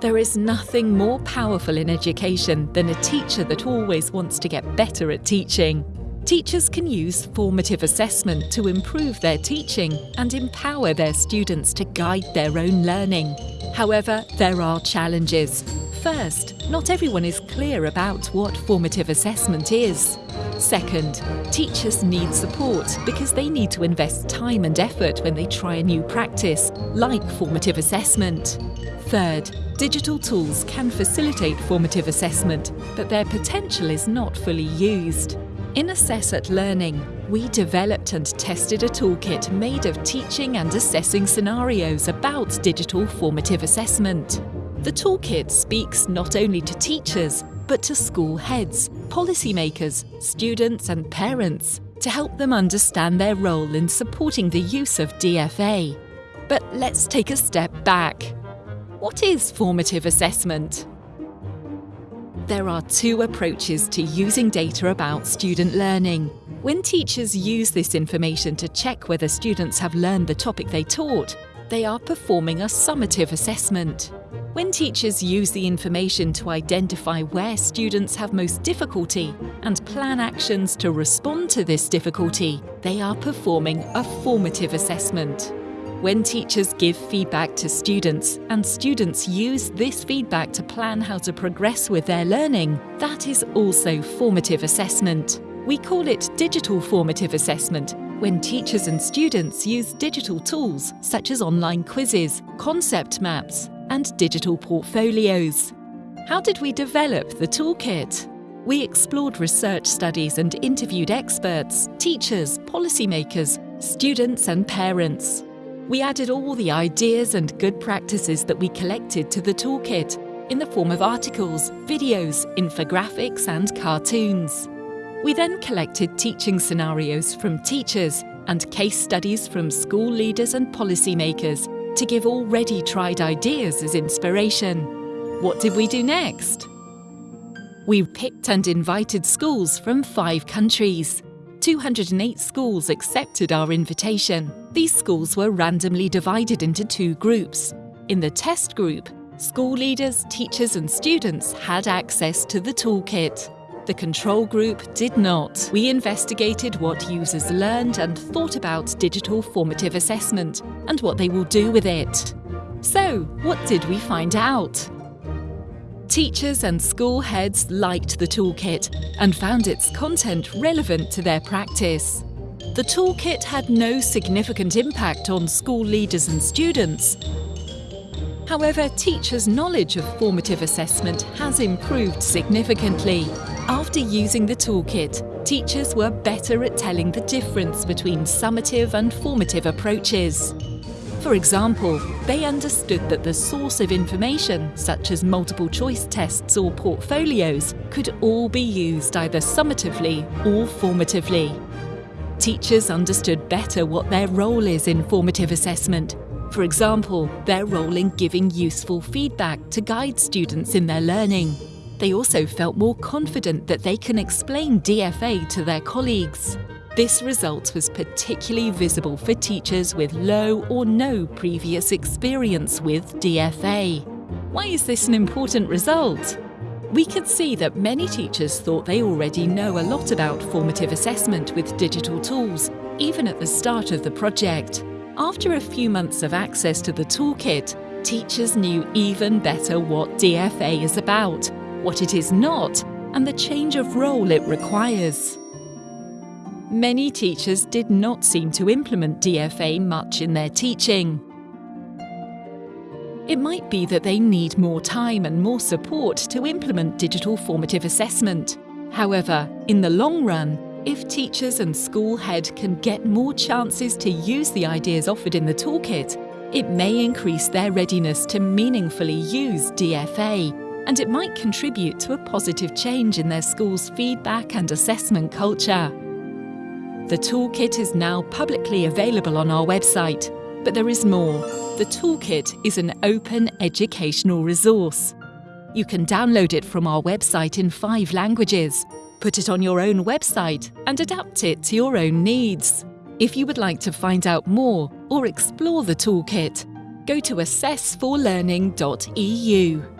There is nothing more powerful in education than a teacher that always wants to get better at teaching. Teachers can use formative assessment to improve their teaching and empower their students to guide their own learning. However, there are challenges. First, not everyone is clear about what formative assessment is. Second, teachers need support because they need to invest time and effort when they try a new practice, like formative assessment. Third, digital tools can facilitate formative assessment, but their potential is not fully used. In Assess at Learning, we developed and tested a toolkit made of teaching and assessing scenarios about digital formative assessment. The toolkit speaks not only to teachers, but to school heads, policymakers, students and parents to help them understand their role in supporting the use of DFA. But let's take a step back. What is formative assessment? There are two approaches to using data about student learning. When teachers use this information to check whether students have learned the topic they taught, they are performing a summative assessment. When teachers use the information to identify where students have most difficulty and plan actions to respond to this difficulty, they are performing a formative assessment. When teachers give feedback to students and students use this feedback to plan how to progress with their learning, that is also formative assessment. We call it digital formative assessment when teachers and students use digital tools such as online quizzes, concept maps, and digital portfolios. How did we develop the toolkit? We explored research studies and interviewed experts, teachers, policymakers, students, and parents. We added all the ideas and good practices that we collected to the toolkit in the form of articles, videos, infographics, and cartoons. We then collected teaching scenarios from teachers and case studies from school leaders and policymakers to give already tried ideas as inspiration. What did we do next? We picked and invited schools from five countries. 208 schools accepted our invitation. These schools were randomly divided into two groups. In the test group, school leaders, teachers and students had access to the toolkit. The control group did not. We investigated what users learned and thought about digital formative assessment and what they will do with it. So, what did we find out? Teachers and school heads liked the toolkit and found its content relevant to their practice. The toolkit had no significant impact on school leaders and students. However, teachers' knowledge of formative assessment has improved significantly. After using the toolkit, teachers were better at telling the difference between summative and formative approaches. For example, they understood that the source of information, such as multiple choice tests or portfolios, could all be used either summatively or formatively. Teachers understood better what their role is in formative assessment. For example, their role in giving useful feedback to guide students in their learning. They also felt more confident that they can explain DFA to their colleagues. This result was particularly visible for teachers with low or no previous experience with DFA. Why is this an important result? We could see that many teachers thought they already know a lot about formative assessment with digital tools, even at the start of the project. After a few months of access to the toolkit, teachers knew even better what DFA is about, what it is not, and the change of role it requires. Many teachers did not seem to implement DFA much in their teaching. It might be that they need more time and more support to implement digital formative assessment. However, in the long run, if teachers and school head can get more chances to use the ideas offered in the toolkit, it may increase their readiness to meaningfully use DFA, and it might contribute to a positive change in their school's feedback and assessment culture. The toolkit is now publicly available on our website, but there is more. The toolkit is an open educational resource. You can download it from our website in five languages, put it on your own website and adapt it to your own needs. If you would like to find out more or explore the toolkit, go to assessforlearning.eu.